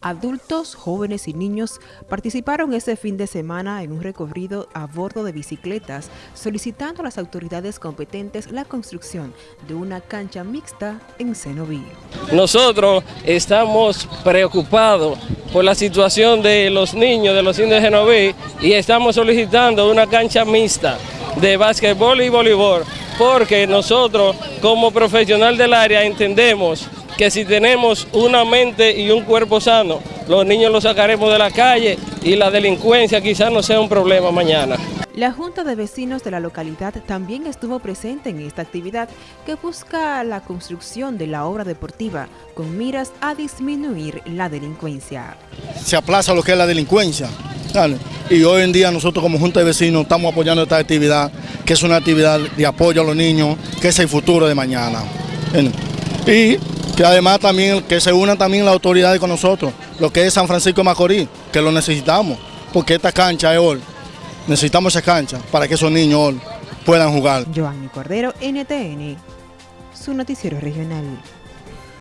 Adultos, jóvenes y niños participaron ese fin de semana en un recorrido a bordo de bicicletas solicitando a las autoridades competentes la construcción de una cancha mixta en Cenoví. Nosotros estamos preocupados por la situación de los niños de los indios de Cenoví y estamos solicitando una cancha mixta de básquetbol y voleibol porque nosotros como profesional del área entendemos que si tenemos una mente y un cuerpo sano, los niños los sacaremos de la calle y la delincuencia quizás no sea un problema mañana. La Junta de Vecinos de la localidad también estuvo presente en esta actividad que busca la construcción de la obra deportiva con miras a disminuir la delincuencia. Se aplaza lo que es la delincuencia. Y hoy en día nosotros como Junta de Vecinos estamos apoyando esta actividad, que es una actividad de apoyo a los niños, que es el futuro de mañana. Y que además también que se unan también las autoridades con nosotros, lo que es San Francisco de Macorís, que lo necesitamos, porque esta cancha es hoy, necesitamos esa cancha para que esos niños puedan jugar. Giovanni Cordero, NTN, su noticiero regional.